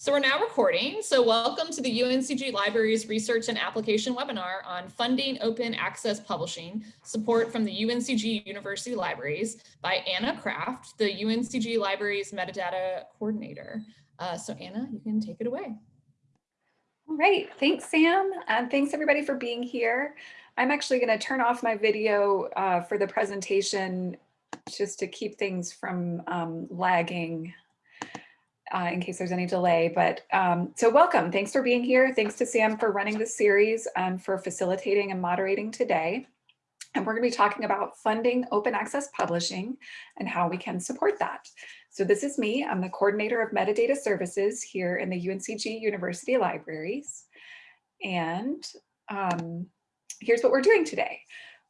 So we're now recording. So welcome to the UNCG Libraries Research and Application webinar on funding open access publishing, support from the UNCG University Libraries by Anna Kraft, the UNCG Libraries Metadata Coordinator. Uh, so Anna, you can take it away. All right, thanks Sam, and thanks everybody for being here. I'm actually going to turn off my video uh, for the presentation just to keep things from um, lagging uh, in case there's any delay. But um, so welcome. Thanks for being here. Thanks to Sam for running this series and for facilitating and moderating today. And we're going to be talking about funding open access publishing and how we can support that. So this is me. I'm the coordinator of metadata services here in the UNCG University Libraries. And um, here's what we're doing today.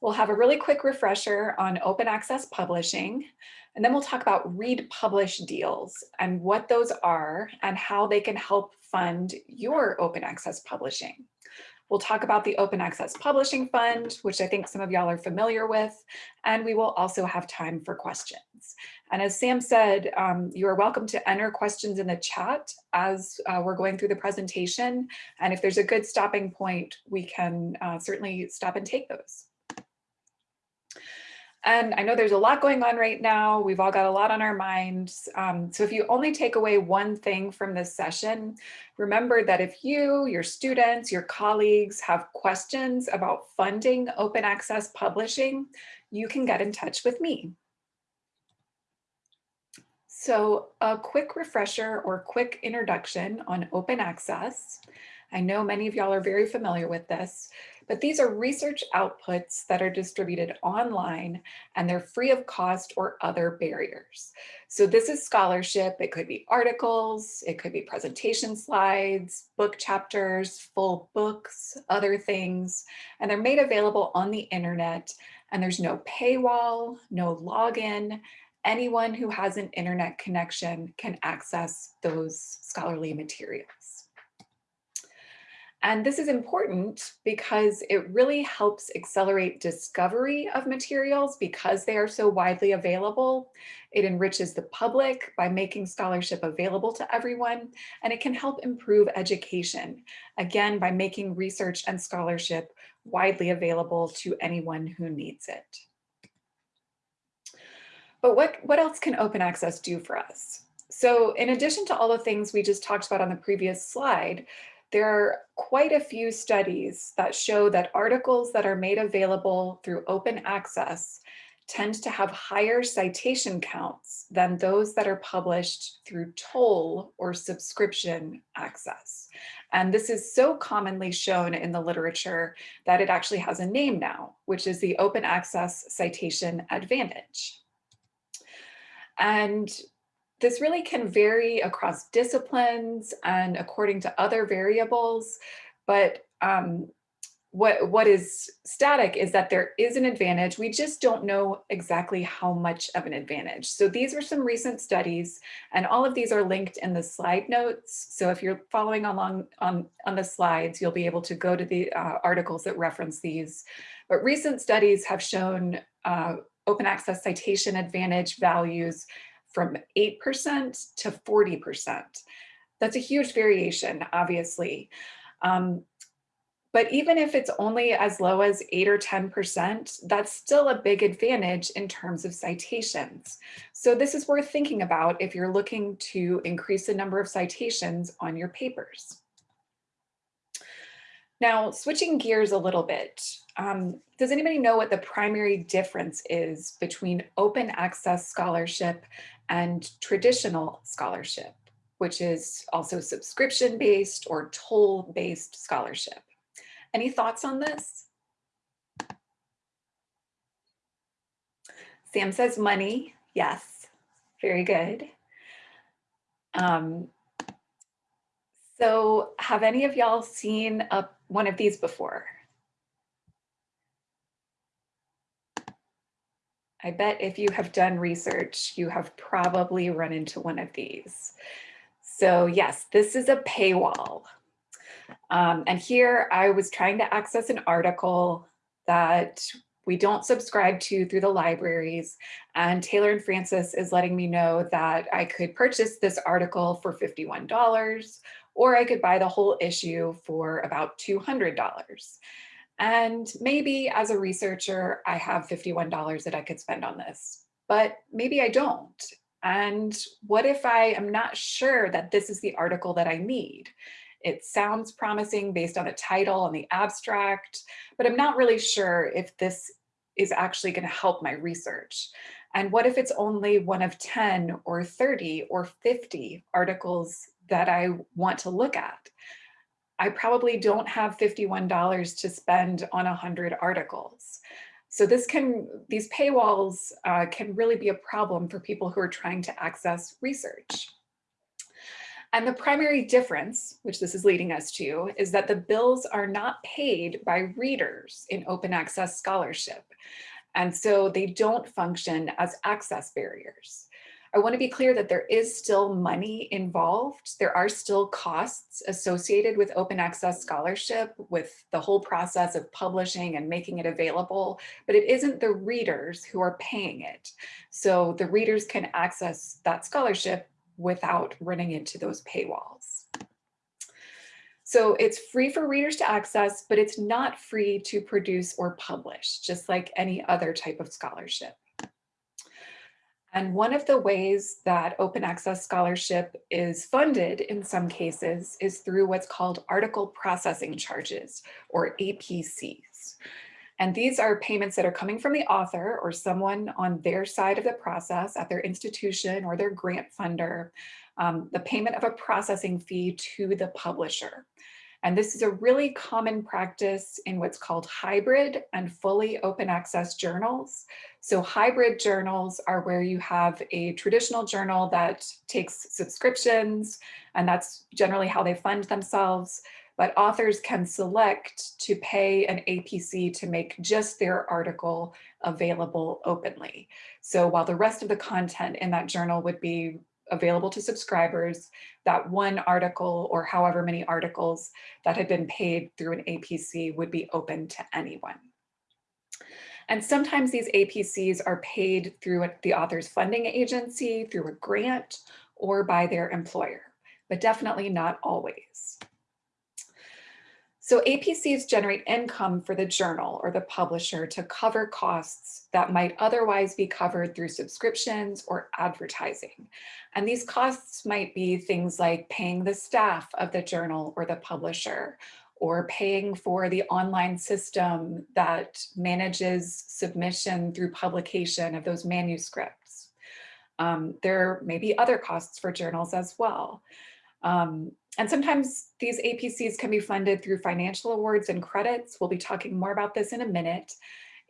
We'll have a really quick refresher on open access publishing, and then we'll talk about read publish deals and what those are and how they can help fund your open access publishing. We'll talk about the Open Access Publishing Fund, which I think some of y'all are familiar with, and we will also have time for questions. And as Sam said, um, you are welcome to enter questions in the chat as uh, we're going through the presentation. And if there's a good stopping point, we can uh, certainly stop and take those. And I know there's a lot going on right now. We've all got a lot on our minds. Um, so if you only take away one thing from this session, remember that if you, your students, your colleagues have questions about funding open access publishing, you can get in touch with me. So a quick refresher or quick introduction on open access. I know many of y'all are very familiar with this, but these are research outputs that are distributed online and they're free of cost or other barriers. So this is scholarship. It could be articles, it could be presentation slides, book chapters, full books, other things, and they're made available on the internet and there's no paywall, no login, anyone who has an internet connection can access those scholarly materials. And this is important because it really helps accelerate discovery of materials because they are so widely available. It enriches the public by making scholarship available to everyone, and it can help improve education, again, by making research and scholarship widely available to anyone who needs it. But what, what else can open access do for us? So in addition to all the things we just talked about on the previous slide, there are quite a few studies that show that articles that are made available through open access tend to have higher citation counts than those that are published through toll or subscription access. And this is so commonly shown in the literature that it actually has a name now, which is the open access citation advantage. And this really can vary across disciplines and according to other variables, but um, what, what is static is that there is an advantage. We just don't know exactly how much of an advantage. So these are some recent studies and all of these are linked in the slide notes. So if you're following along on, on the slides, you'll be able to go to the uh, articles that reference these. But recent studies have shown uh, open access citation advantage values from 8% to 40%. That's a huge variation, obviously. Um, but even if it's only as low as 8 or 10%, that's still a big advantage in terms of citations. So this is worth thinking about if you're looking to increase the number of citations on your papers. Now, switching gears a little bit, um, does anybody know what the primary difference is between open access scholarship and traditional scholarship, which is also subscription-based or toll-based scholarship. Any thoughts on this? Sam says money. Yes, very good. Um, so have any of y'all seen a, one of these before? I bet if you have done research, you have probably run into one of these. So yes, this is a paywall. Um, and here I was trying to access an article that we don't subscribe to through the libraries. And Taylor and Francis is letting me know that I could purchase this article for $51 or I could buy the whole issue for about $200. And maybe as a researcher, I have $51 that I could spend on this, but maybe I don't. And what if I am not sure that this is the article that I need? It sounds promising based on the title and the abstract, but I'm not really sure if this is actually going to help my research. And what if it's only one of 10 or 30 or 50 articles that I want to look at? I probably don't have $51 to spend on 100 articles. So this can, these paywalls uh, can really be a problem for people who are trying to access research. And the primary difference, which this is leading us to, is that the bills are not paid by readers in open access scholarship. And so they don't function as access barriers. I want to be clear that there is still money involved. There are still costs associated with open access scholarship, with the whole process of publishing and making it available, but it isn't the readers who are paying it. So the readers can access that scholarship without running into those paywalls. So it's free for readers to access, but it's not free to produce or publish, just like any other type of scholarship. And one of the ways that open access scholarship is funded in some cases is through what's called article processing charges or APCs. And these are payments that are coming from the author or someone on their side of the process at their institution or their grant funder, um, the payment of a processing fee to the publisher. And this is a really common practice in what's called hybrid and fully open access journals. So hybrid journals are where you have a traditional journal that takes subscriptions, and that's generally how they fund themselves but authors can select to pay an APC to make just their article available openly. So while the rest of the content in that journal would be available to subscribers, that one article or however many articles that had been paid through an APC would be open to anyone. And sometimes these APCs are paid through the author's funding agency, through a grant, or by their employer, but definitely not always. So APCs generate income for the journal or the publisher to cover costs that might otherwise be covered through subscriptions or advertising. And these costs might be things like paying the staff of the journal or the publisher, or paying for the online system that manages submission through publication of those manuscripts. Um, there may be other costs for journals as well. Um, and sometimes these APCs can be funded through financial awards and credits. We'll be talking more about this in a minute.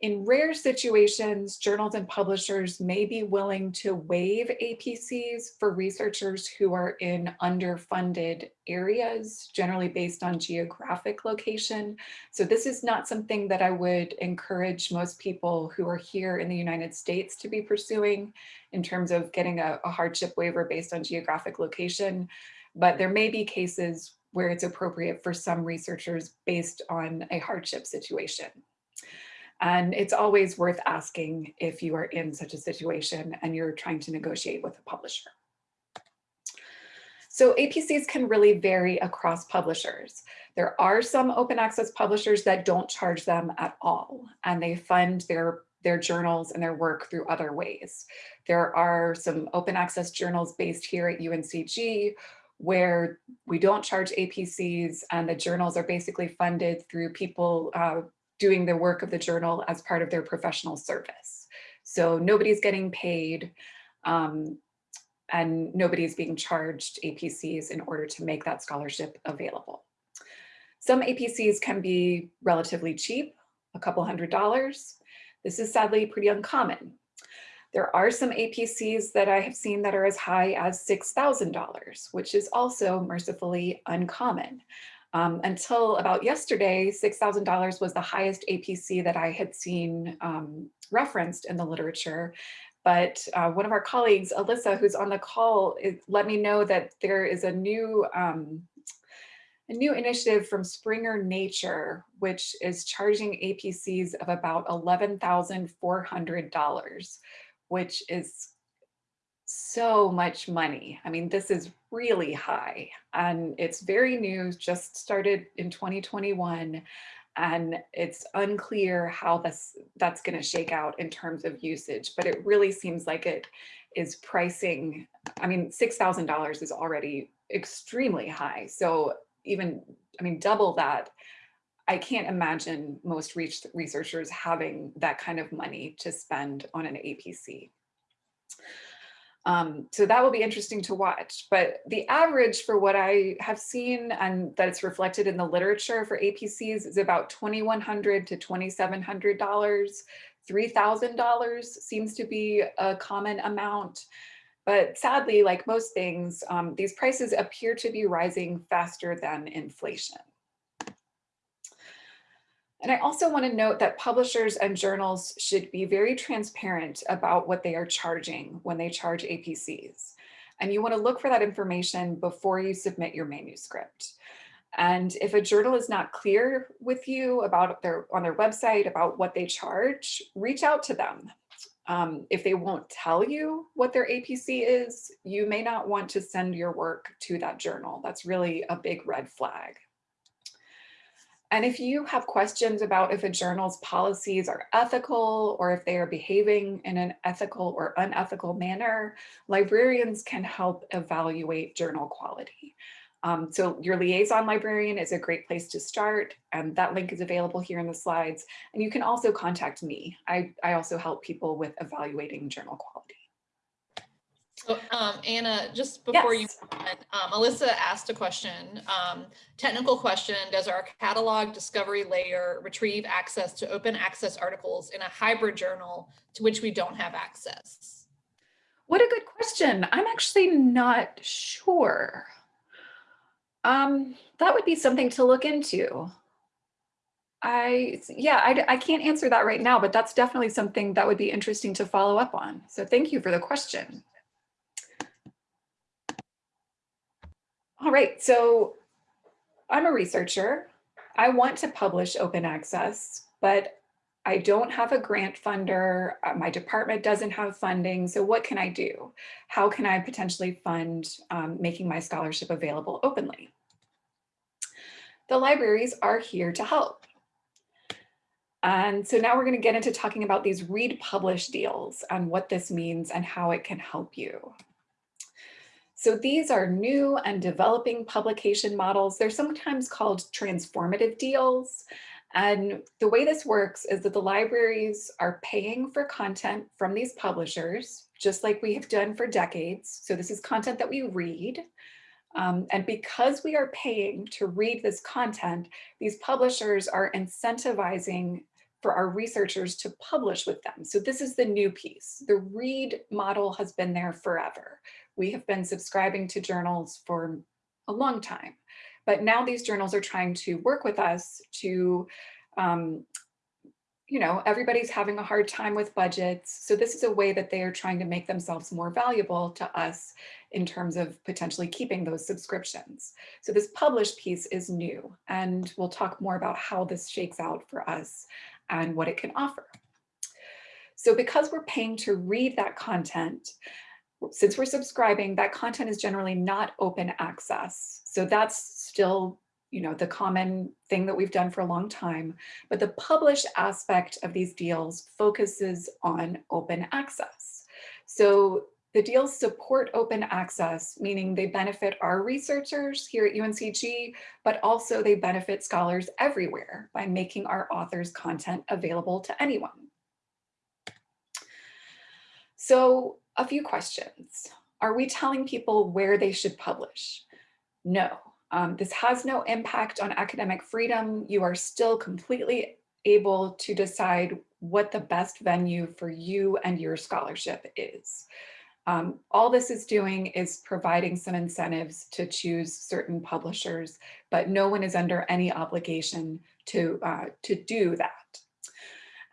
In rare situations, journals and publishers may be willing to waive APCs for researchers who are in underfunded areas, generally based on geographic location. So this is not something that I would encourage most people who are here in the United States to be pursuing in terms of getting a, a hardship waiver based on geographic location but there may be cases where it's appropriate for some researchers based on a hardship situation. And it's always worth asking if you are in such a situation and you're trying to negotiate with a publisher. So APCs can really vary across publishers. There are some open access publishers that don't charge them at all, and they fund their, their journals and their work through other ways. There are some open access journals based here at UNCG where we don't charge APCs and the journals are basically funded through people uh, doing the work of the journal as part of their professional service. So nobody's getting paid um, and nobody's being charged APCs in order to make that scholarship available. Some APCs can be relatively cheap, a couple hundred dollars. This is sadly pretty uncommon. There are some APCs that I have seen that are as high as $6,000, which is also mercifully uncommon. Um, until about yesterday, $6,000 was the highest APC that I had seen um, referenced in the literature. But uh, one of our colleagues, Alyssa, who's on the call, let me know that there is a new um, a new initiative from Springer Nature, which is charging APCs of about $11,400, which is so much money. I mean, this is really high and it's very new, just started in 2021 and it's unclear how this that's going to shake out in terms of usage, but it really seems like it is pricing. I mean, $6,000 is already extremely high. So even, I mean, double that, I can't imagine most researchers having that kind of money to spend on an APC. Um, so that will be interesting to watch. But the average for what I have seen and that it's reflected in the literature for APCs is about 2,100 to $2,700. $3,000 seems to be a common amount. But sadly, like most things, um, these prices appear to be rising faster than inflation. And I also want to note that publishers and journals should be very transparent about what they are charging when they charge APCs. And you want to look for that information before you submit your manuscript. And if a journal is not clear with you about their on their website about what they charge, reach out to them. Um, if they won't tell you what their APC is, you may not want to send your work to that journal. That's really a big red flag. And if you have questions about if a journal's policies are ethical or if they are behaving in an ethical or unethical manner, librarians can help evaluate journal quality. Um, so your liaison librarian is a great place to start and that link is available here in the slides. And you can also contact me. I, I also help people with evaluating journal quality. So um, Anna, just before yes. you, um, Alyssa asked a question, um, technical question, does our catalog discovery layer retrieve access to open access articles in a hybrid journal to which we don't have access? What a good question. I'm actually not sure. Um, that would be something to look into. I, yeah, I, I can't answer that right now, but that's definitely something that would be interesting to follow up on. So thank you for the question. All right, so I'm a researcher. I want to publish open access, but I don't have a grant funder. Uh, my department doesn't have funding. So what can I do? How can I potentially fund um, making my scholarship available openly? The libraries are here to help. And so now we're going to get into talking about these read publish deals and what this means and how it can help you. So these are new and developing publication models. They're sometimes called transformative deals. And the way this works is that the libraries are paying for content from these publishers, just like we have done for decades. So this is content that we read. Um, and because we are paying to read this content, these publishers are incentivizing for our researchers to publish with them. So this is the new piece. The read model has been there forever. We have been subscribing to journals for a long time, but now these journals are trying to work with us to, um, you know, everybody's having a hard time with budgets. So this is a way that they are trying to make themselves more valuable to us in terms of potentially keeping those subscriptions. So this published piece is new and we'll talk more about how this shakes out for us and what it can offer. So because we're paying to read that content, since we're subscribing, that content is generally not open access. So that's still you know, the common thing that we've done for a long time, but the published aspect of these deals focuses on open access. So the deals support open access, meaning they benefit our researchers here at UNCG, but also they benefit scholars everywhere by making our authors content available to anyone. So a few questions. Are we telling people where they should publish? No, um, this has no impact on academic freedom. You are still completely able to decide what the best venue for you and your scholarship is. Um, all this is doing is providing some incentives to choose certain publishers, but no one is under any obligation to, uh, to do that.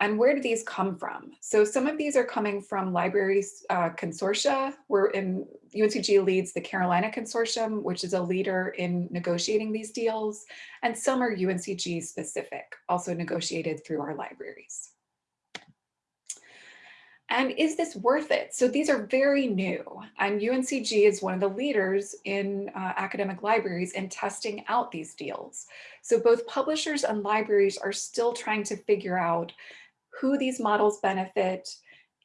And where do these come from? So some of these are coming from libraries uh, consortia. We're in UNCG leads the Carolina Consortium, which is a leader in negotiating these deals. And some are UNCG specific, also negotiated through our libraries. And is this worth it? So these are very new and UNCG is one of the leaders in uh, academic libraries in testing out these deals. So both publishers and libraries are still trying to figure out who these models benefit,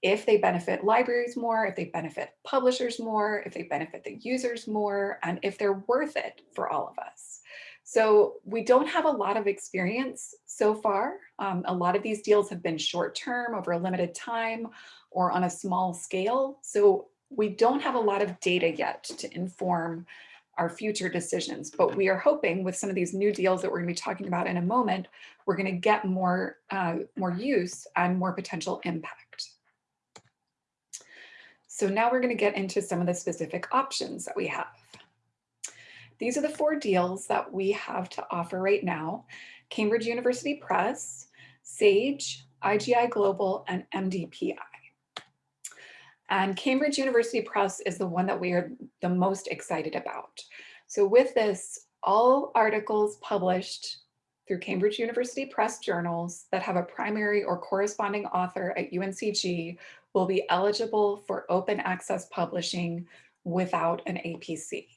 if they benefit libraries more, if they benefit publishers more, if they benefit the users more, and if they're worth it for all of us. So we don't have a lot of experience so far. Um, a lot of these deals have been short term over a limited time or on a small scale. So we don't have a lot of data yet to inform our future decisions, but we are hoping with some of these new deals that we're gonna be talking about in a moment, we're gonna get more, uh, more use and more potential impact. So now we're gonna get into some of the specific options that we have. These are the four deals that we have to offer right now. Cambridge University Press, SAGE, IGI Global, and MDPI. And Cambridge University Press is the one that we are the most excited about. So with this, all articles published through Cambridge University Press journals that have a primary or corresponding author at UNCG will be eligible for open access publishing without an APC.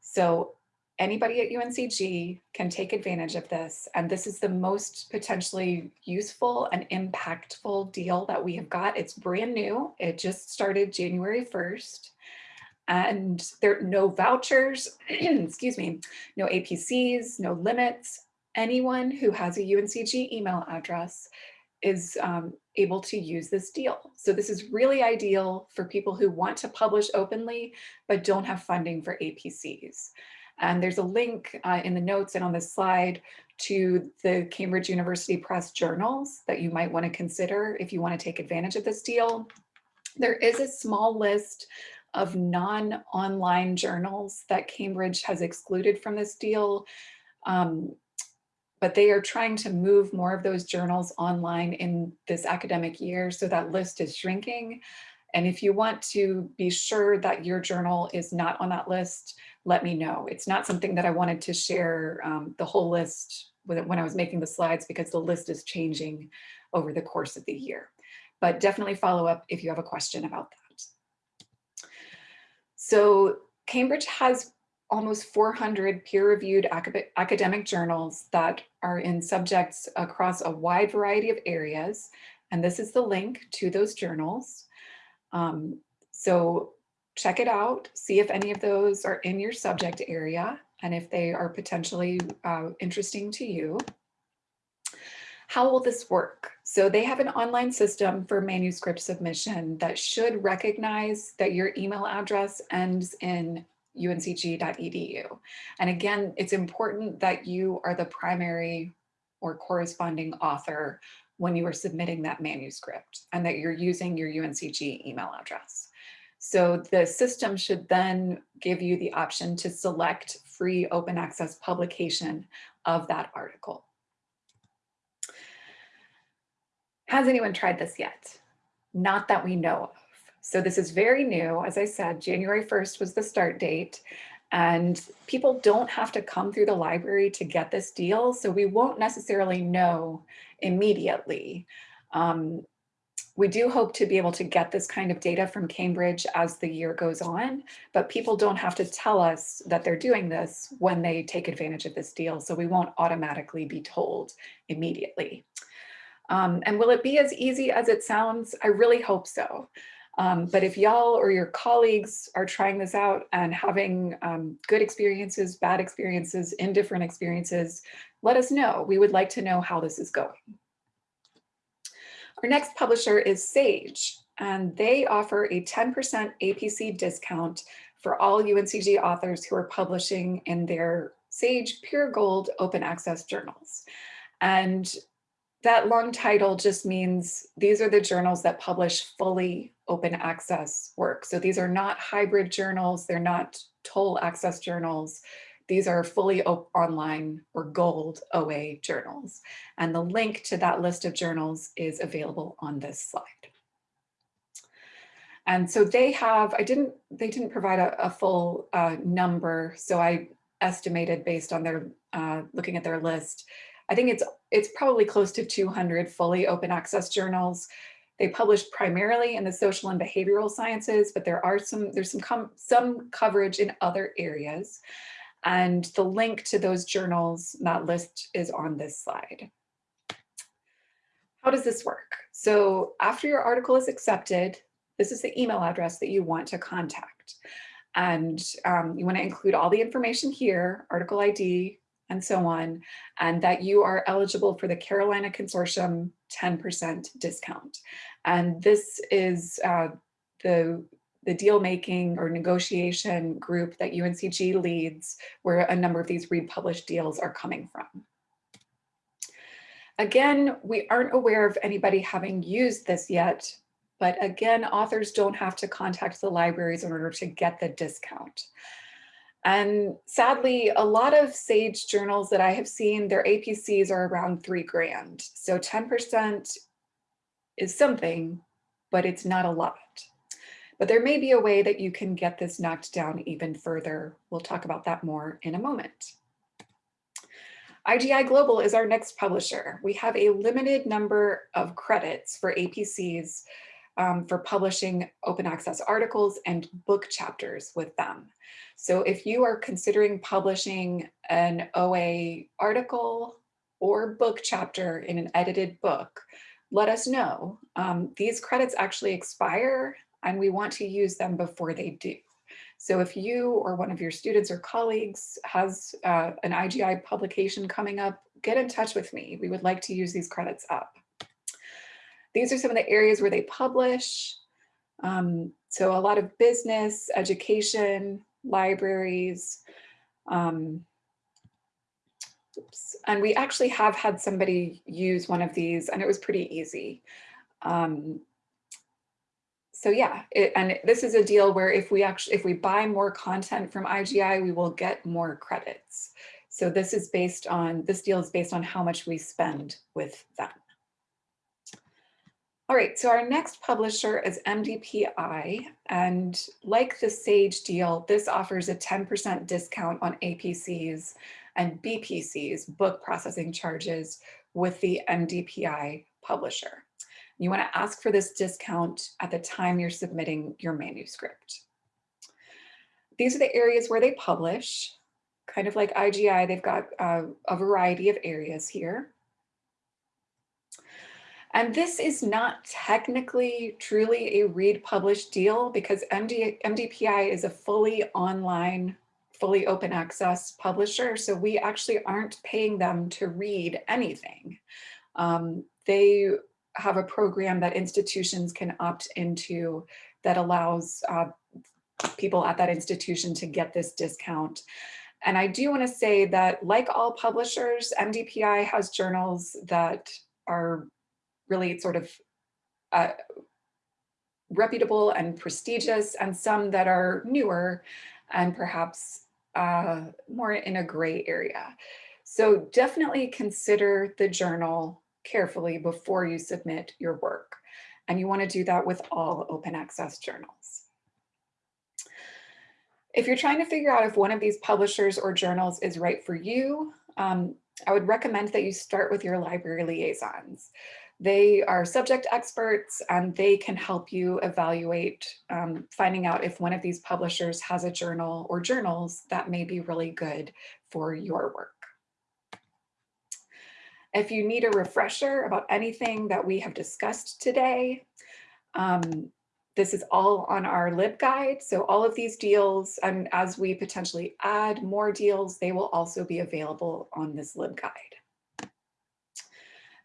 So anybody at UNCG can take advantage of this. And this is the most potentially useful and impactful deal that we have got. It's brand new. It just started January 1st. And there are no vouchers, excuse me, no APCs, no limits. Anyone who has a UNCG email address is um, able to use this deal. So this is really ideal for people who want to publish openly, but don't have funding for APCs. And there's a link uh, in the notes and on this slide to the Cambridge University Press journals that you might want to consider if you want to take advantage of this deal. There is a small list of non-online journals that Cambridge has excluded from this deal. Um, but they are trying to move more of those journals online in this academic year. So that list is shrinking. And if you want to be sure that your journal is not on that list, let me know. It's not something that I wanted to share um, the whole list when I was making the slides because the list is changing over the course of the year. But definitely follow up if you have a question about that. So Cambridge has almost 400 peer-reviewed academic journals that are in subjects across a wide variety of areas. And this is the link to those journals. Um, so check it out, see if any of those are in your subject area and if they are potentially uh, interesting to you. How will this work? So they have an online system for manuscript submission that should recognize that your email address ends in uncg.edu. And again, it's important that you are the primary or corresponding author when you are submitting that manuscript and that you're using your UNCG email address. So the system should then give you the option to select free open access publication of that article. Has anyone tried this yet? Not that we know of. So this is very new. As I said, January 1st was the start date. And people don't have to come through the library to get this deal. So we won't necessarily know immediately. Um, we do hope to be able to get this kind of data from Cambridge as the year goes on, but people don't have to tell us that they're doing this when they take advantage of this deal. So we won't automatically be told immediately. Um, and will it be as easy as it sounds? I really hope so. Um, but if y'all or your colleagues are trying this out and having um, good experiences, bad experiences, indifferent experiences, let us know. We would like to know how this is going. Our next publisher is Sage, and they offer a 10% APC discount for all UNCG authors who are publishing in their Sage Pure Gold open access journals. And that long title just means these are the journals that publish fully open access work. So these are not hybrid journals, they're not toll access journals. These are fully online or gold OA journals. And the link to that list of journals is available on this slide. And so they have, I didn't, they didn't provide a, a full uh, number. So I estimated based on their, uh, looking at their list, I think it's, it's probably close to 200 fully open access journals. They publish primarily in the social and behavioral sciences, but there are some, there's some, some coverage in other areas. And the link to those journals, that list is on this slide. How does this work? So after your article is accepted, this is the email address that you want to contact. And um, you want to include all the information here, article ID, and so on, and that you are eligible for the Carolina Consortium 10% discount. And this is uh, the, the deal making or negotiation group that UNCG leads, where a number of these republished deals are coming from. Again, we aren't aware of anybody having used this yet, but again, authors don't have to contact the libraries in order to get the discount. And sadly, a lot of SAGE journals that I have seen, their APCs are around three grand. So 10% is something, but it's not a lot. But there may be a way that you can get this knocked down even further. We'll talk about that more in a moment. IGI Global is our next publisher. We have a limited number of credits for APCs um, for publishing open access articles and book chapters with them. So if you are considering publishing an OA article or book chapter in an edited book, let us know. Um, these credits actually expire and we want to use them before they do. So if you or one of your students or colleagues has uh, an IGI publication coming up, get in touch with me. We would like to use these credits up. These are some of the areas where they publish. Um, so a lot of business, education, libraries. Um. And we actually have had somebody use one of these and it was pretty easy. Um, so yeah, it, and this is a deal where if we actually, if we buy more content from IGI, we will get more credits. So this is based on, this deal is based on how much we spend with them. All right, so our next publisher is MDPI, and like the Sage deal, this offers a 10% discount on APCs and BPCs, book processing charges, with the MDPI publisher. You want to ask for this discount at the time you're submitting your manuscript. These are the areas where they publish. Kind of like IGI, they've got uh, a variety of areas here. And this is not technically truly a read publish deal because MD, MDPI is a fully online, fully open access publisher. So we actually aren't paying them to read anything. Um, they have a program that institutions can opt into that allows uh, people at that institution to get this discount. And I do want to say that like all publishers, MDPI has journals that are really sort of uh, reputable and prestigious and some that are newer and perhaps uh, more in a gray area. So definitely consider the journal carefully before you submit your work. And you want to do that with all open access journals. If you're trying to figure out if one of these publishers or journals is right for you, um, I would recommend that you start with your library liaisons. They are subject experts and they can help you evaluate um, finding out if one of these publishers has a journal or journals that may be really good for your work. If you need a refresher about anything that we have discussed today, um, this is all on our LibGuide. So all of these deals, and as we potentially add more deals, they will also be available on this LibGuide.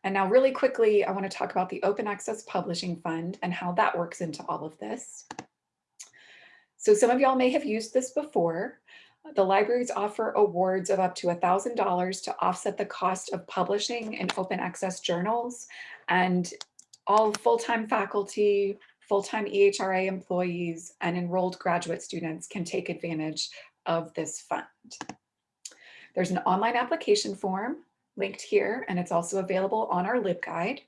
And now really quickly, I want to talk about the Open Access Publishing Fund and how that works into all of this. So some of y'all may have used this before. The libraries offer awards of up to $1,000 to offset the cost of publishing in open access journals and all full-time faculty, full-time EHRA employees, and enrolled graduate students can take advantage of this fund. There's an online application form linked here, and it's also available on our LibGuide.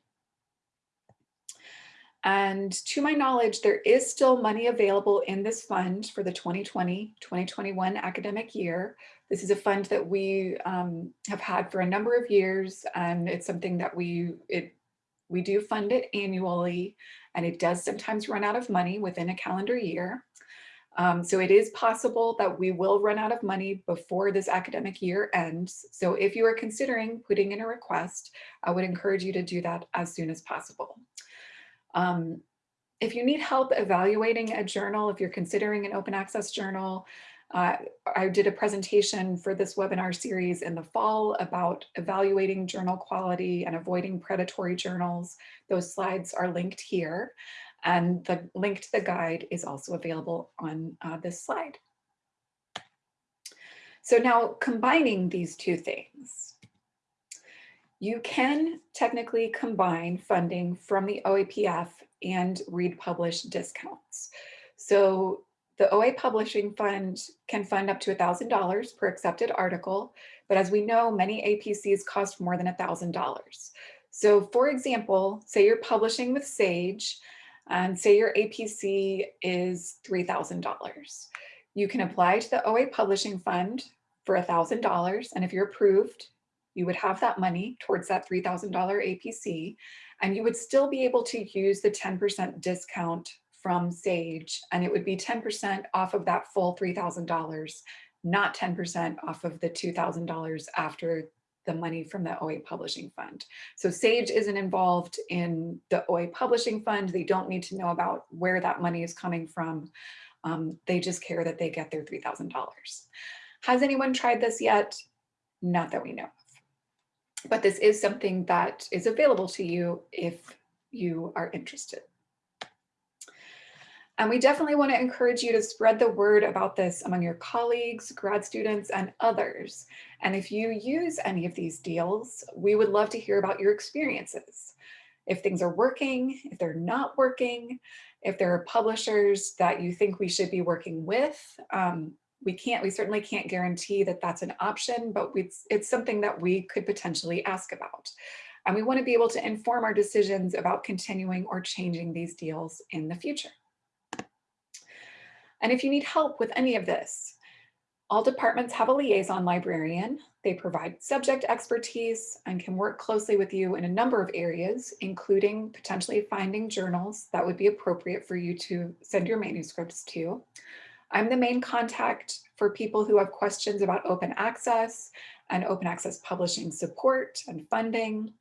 And to my knowledge, there is still money available in this fund for the 2020-2021 academic year. This is a fund that we um, have had for a number of years, and it's something that we it we do fund it annually, and it does sometimes run out of money within a calendar year. Um, so it is possible that we will run out of money before this academic year ends. So if you are considering putting in a request, I would encourage you to do that as soon as possible. Um, if you need help evaluating a journal, if you're considering an open access journal, uh, I did a presentation for this webinar series in the fall about evaluating journal quality and avoiding predatory journals. Those slides are linked here and the link to the guide is also available on uh, this slide. So now combining these two things, you can technically combine funding from the OAPF and read publish discounts. So the OA Publishing Fund can fund up to $1,000 per accepted article, but as we know, many APCs cost more than $1,000. So for example, say you're publishing with Sage, and say your APC is $3,000. You can apply to the OA Publishing Fund for $1,000, and if you're approved, you would have that money towards that $3,000 APC, and you would still be able to use the 10% discount from Sage, and it would be 10% off of that full $3,000, not 10% off of the $2,000 after the money from the OA Publishing Fund. So Sage isn't involved in the OA Publishing Fund. They don't need to know about where that money is coming from. Um, they just care that they get their $3,000. Has anyone tried this yet? Not that we know of. But this is something that is available to you if you are interested. And we definitely want to encourage you to spread the word about this among your colleagues, grad students, and others. And if you use any of these deals, we would love to hear about your experiences. If things are working, if they're not working, if there are publishers that you think we should be working with, um, we can't, we certainly can't guarantee that that's an option, but it's, it's something that we could potentially ask about. And we want to be able to inform our decisions about continuing or changing these deals in the future. And if you need help with any of this, all departments have a liaison librarian. They provide subject expertise and can work closely with you in a number of areas, including potentially finding journals that would be appropriate for you to send your manuscripts to. I'm the main contact for people who have questions about open access and open access publishing support and funding.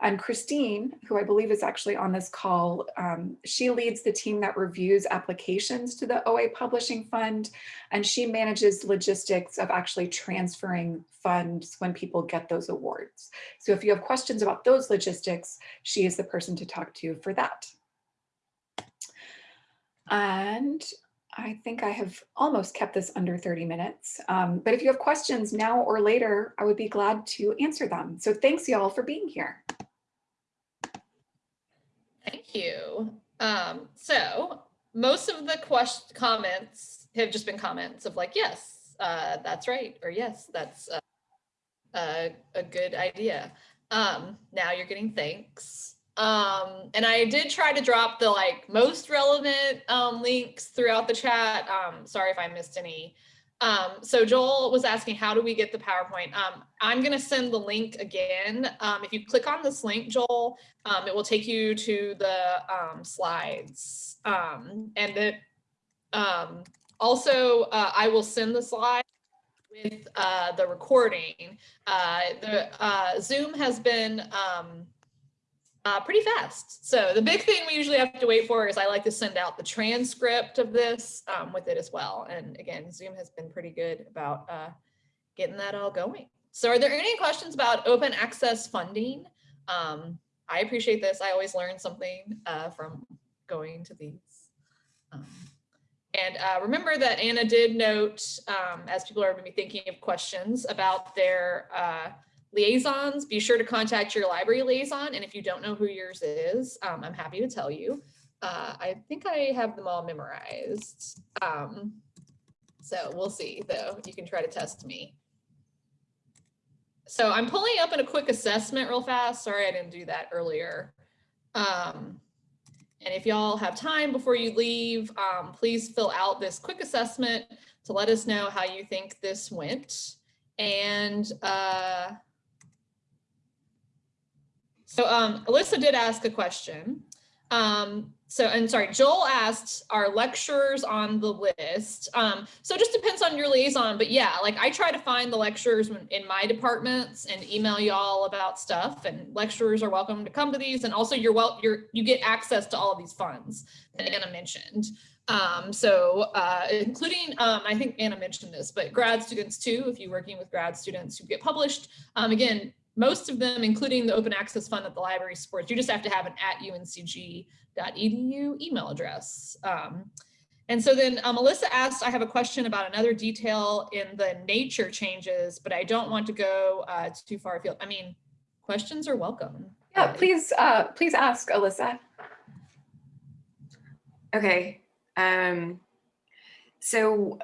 And Christine, who I believe is actually on this call, um, she leads the team that reviews applications to the OA Publishing Fund, and she manages logistics of actually transferring funds when people get those awards. So if you have questions about those logistics, she is the person to talk to for that. And I think I have almost kept this under 30 minutes, um, but if you have questions now or later, I would be glad to answer them. So thanks y'all for being here. You. Um, so most of the question comments have just been comments of like, yes, uh, that's right, or yes, that's uh, a, a good idea. Um, now you're getting thanks. Um, and I did try to drop the like most relevant um, links throughout the chat. Um, sorry if I missed any. Um, so Joel was asking, how do we get the PowerPoint? Um, I'm going to send the link again. Um, if you click on this link, Joel, um, it will take you to the um, slides. Um, and it, also, uh, I will send the slide with uh, the recording. Uh, the uh, Zoom has been uh, pretty fast. So the big thing we usually have to wait for is I like to send out the transcript of this um, with it as well. And again, Zoom has been pretty good about uh, getting that all going. So are there any questions about open access funding? Um, I appreciate this. I always learn something uh, from going to these. Um, and uh, remember that Anna did note, um, as people are maybe thinking of questions about their uh, liaisons, be sure to contact your library liaison. And if you don't know who yours is, um, I'm happy to tell you. Uh, I think I have them all memorized. Um, so we'll see though. You can try to test me. so I'm pulling up in a quick assessment real fast. Sorry, I didn't do that earlier. Um, and if y'all have time before you leave, um, please fill out this quick assessment to let us know how you think this went. And uh, so um, Alyssa did ask a question. Um, so, and sorry, Joel asked, are lecturers on the list? Um, so it just depends on your liaison, but yeah, like I try to find the lecturers in my departments and email y'all about stuff and lecturers are welcome to come to these. And also you're well, you're, you get access to all of these funds that Anna mentioned. Um, so uh, including, um, I think Anna mentioned this, but grad students too, if you're working with grad students who get published, um, again, most of them, including the open access fund that the library supports, you just have to have an at uncg.edu email address. Um, and so then uh, Alyssa asked, I have a question about another detail in the nature changes, but I don't want to go uh, too far afield. I mean, questions are welcome. Yeah, please, uh, please ask Alyssa. Okay. Um, so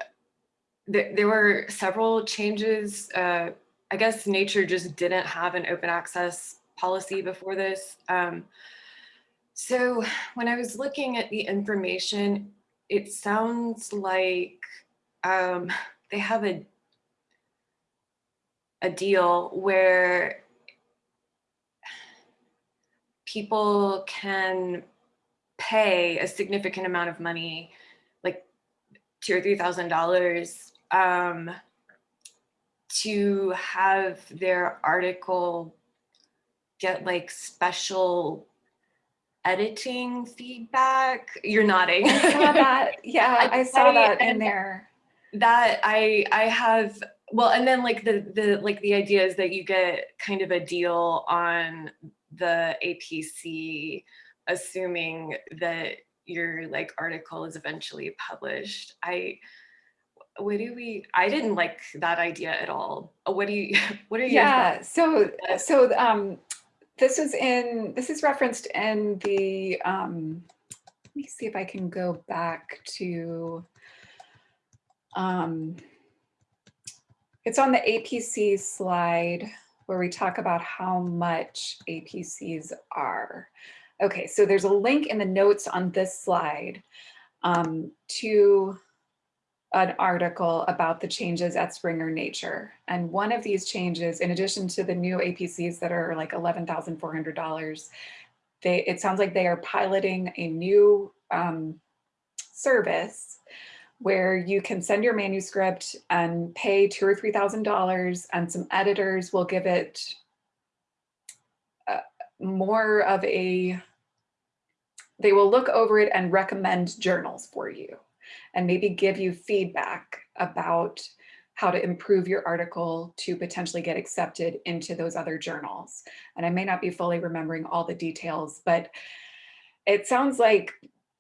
th there were several changes uh, I guess nature just didn't have an open access policy before this. Um, so when I was looking at the information, it sounds like um, they have a, a deal where people can pay a significant amount of money, like two or three thousand dollars, um, to have their article get like special editing feedback. You're nodding. I saw that. Yeah, I, I saw that in there. That I I have well, and then like the the like the idea is that you get kind of a deal on the APC, assuming that your like article is eventually published. I what do we i didn't like that idea at all. Uh, what do you what are you yeah so so um this is in this is referenced in the um let me see if i can go back to um it's on the apc slide where we talk about how much apcs are. Okay so there's a link in the notes on this slide um, to an article about the changes at Springer Nature. And one of these changes, in addition to the new APCs that are like $11,400, they it sounds like they are piloting a new um, service where you can send your manuscript and pay two or three thousand dollars and some editors will give it uh, more of a they will look over it and recommend journals for you and maybe give you feedback about how to improve your article to potentially get accepted into those other journals. And I may not be fully remembering all the details, but it sounds like,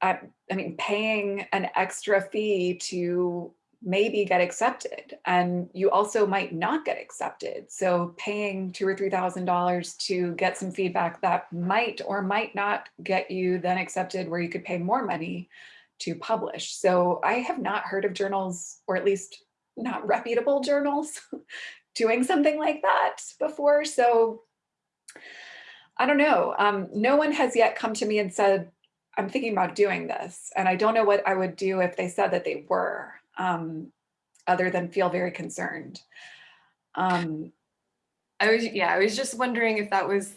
I, I mean, paying an extra fee to maybe get accepted and you also might not get accepted. So paying two or $3,000 to get some feedback that might or might not get you then accepted where you could pay more money to publish. So I have not heard of journals, or at least not reputable journals, doing something like that before. So I don't know. Um, no one has yet come to me and said, I'm thinking about doing this. And I don't know what I would do if they said that they were, um, other than feel very concerned. Um, I was, yeah, I was just wondering if that was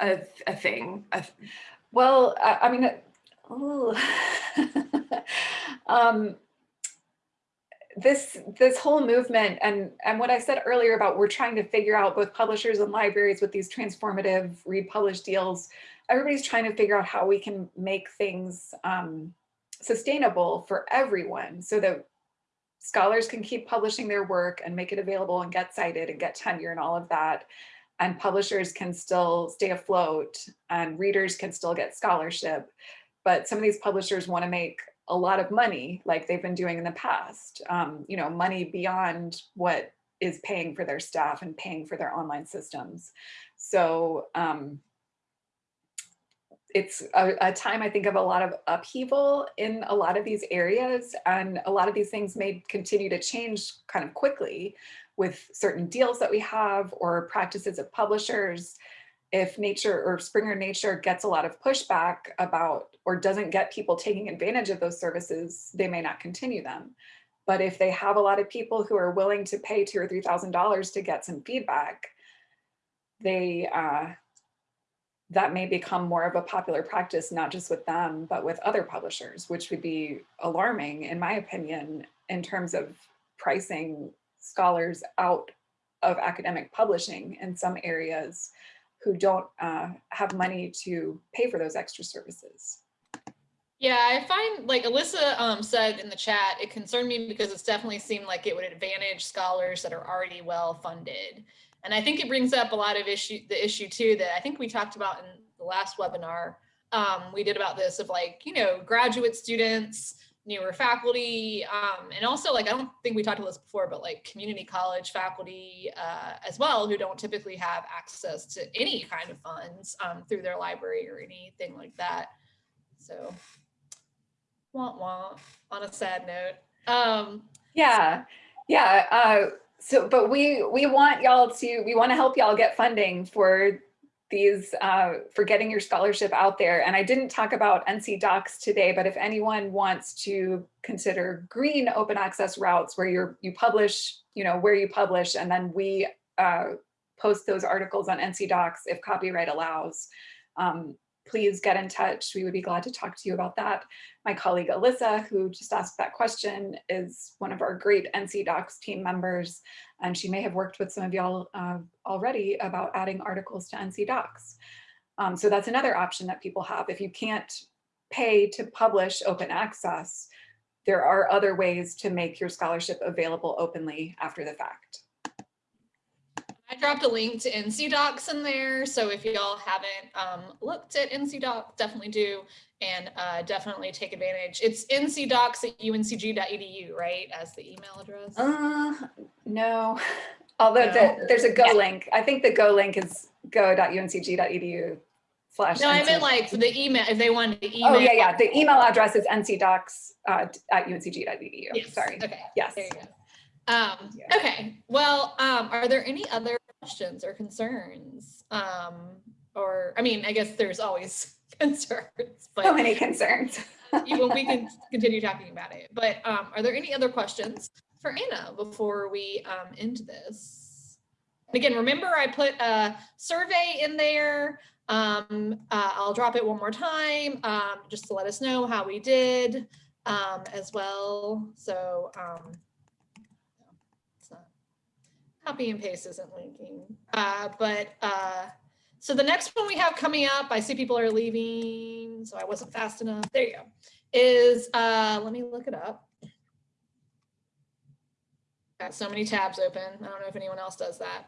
a, a thing. A, well, I, I mean, um, this this whole movement and and what I said earlier about we're trying to figure out both publishers and libraries with these transformative read publish deals. Everybody's trying to figure out how we can make things um, sustainable for everyone so that scholars can keep publishing their work and make it available and get cited and get tenure and all of that. And publishers can still stay afloat and readers can still get scholarship but some of these publishers want to make a lot of money like they've been doing in the past, um, you know, money beyond what is paying for their staff and paying for their online systems. So um, it's a, a time, I think, of a lot of upheaval in a lot of these areas. And a lot of these things may continue to change kind of quickly with certain deals that we have or practices of publishers. If nature or Springer Nature gets a lot of pushback about or doesn't get people taking advantage of those services, they may not continue them. But if they have a lot of people who are willing to pay two or three thousand dollars to get some feedback, they uh, that may become more of a popular practice, not just with them, but with other publishers, which would be alarming, in my opinion, in terms of pricing scholars out of academic publishing in some areas who don't uh, have money to pay for those extra services. Yeah, I find like Alyssa um, said in the chat, it concerned me because it's definitely seemed like it would advantage scholars that are already well funded. And I think it brings up a lot of issue, the issue too, that I think we talked about in the last webinar um, we did about this of like, you know, graduate students, newer faculty, um, and also like, I don't think we talked about this before, but like community college faculty uh, as well, who don't typically have access to any kind of funds um, through their library or anything like that. So wah wah on a sad note. Um, Yeah, yeah. Uh, so, but we we want y'all to we want to help y'all get funding for these uh, for getting your scholarship out there. And I didn't talk about NC DOCKS today, but if anyone wants to consider green open access routes where you're you publish, you know, where you publish, and then we uh, post those articles on NC DOCKS if copyright allows. Um, please get in touch. We would be glad to talk to you about that. My colleague Alyssa, who just asked that question, is one of our great NC DOCKS team members, and she may have worked with some of y'all uh, already about adding articles to NC DOCKS. Um, so that's another option that people have. If you can't pay to publish open access, there are other ways to make your scholarship available openly after the fact. I dropped a link to NC DOCKS in there. So if y'all haven't um, looked at NC DOCKS, definitely do and uh, definitely take advantage. It's ncdocks at uncg.edu, right? As the email address. Uh, no, although No? the, there's a Go Yeah. link. I think the Go link is go.uncg.edu slash. no, I NC. meant like the email, if they wanted to email. Oh, yeah, yeah. The email address is ncdocks uh, at uncg.edu. Yes, Sorry. Okay. Yes. There you go. Um, Yeah. okay, well, um, are there any other questions or concerns? Um, or, I mean, I guess there's always concerns, So but many concerns. even we can continue talking about it. But um, are there any other questions for Anna before we um, end this? And again, remember I put a survey in there. Um, uh, I'll drop it one more time um, just to let us know how we did um, as well. So um, copy and paste isn't linking. Uh, but uh, so the next one we have coming up, I see people are leaving, so I wasn't fast enough. There you go. Is uh, let me look it up. Got so many tabs open. I don't know if anyone else does that.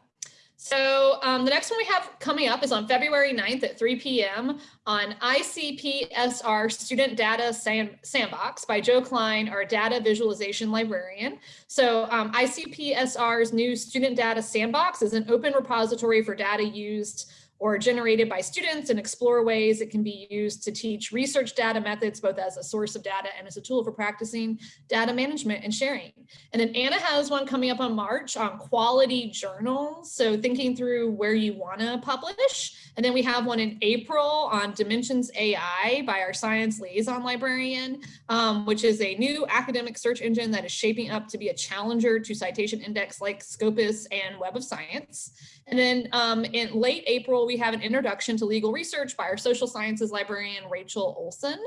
So um, the next one we have coming up is on February 9th at 3 p.m. on ICPSR Student Data Sand Sandbox by Joe Klein, our data visualization librarian. So um, ICPSR's new Student Data Sandbox is an open repository for data used or generated by students and explore ways it can be used to teach research data methods, both as a source of data and as a tool for practicing data management and sharing. And then Anna has one coming up on March on quality journals. So thinking through where you wanna publish. And then we have one in April on Dimensions AI by our science liaison librarian, um, which is a new academic search engine that is shaping up to be a challenger to citation index like Scopus and Web of Science. And then um, in late April, we have an introduction to legal research by our social sciences librarian, Rachel Olson.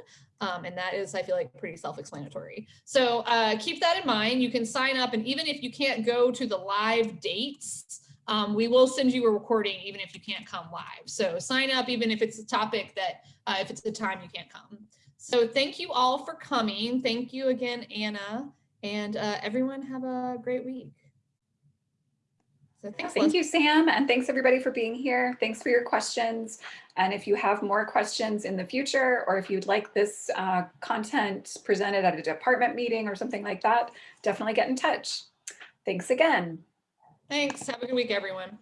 Um, and that is, I feel like, pretty self-explanatory. So uh, keep that in mind. You can sign up, and even if you can't go to the live dates, um, we will send you a recording even if you can't come live. So sign up even if it's a topic that, uh, if it's the time you can't come. So thank you all for coming. Thank you again, Anna. And uh, everyone have a great week. So thanks, Thank you, Sam, and thanks everybody for being here. Thanks for your questions. And if you have more questions in the future, or if you'd like this uh, content presented at a department meeting or something like that, definitely get in touch. Thanks again. Thanks. Have a good week, everyone.